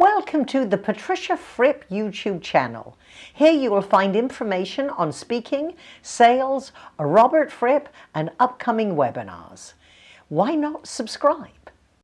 Welcome to the Patricia Fripp YouTube channel. Here you will find information on speaking, sales, Robert Fripp and upcoming webinars. Why not subscribe?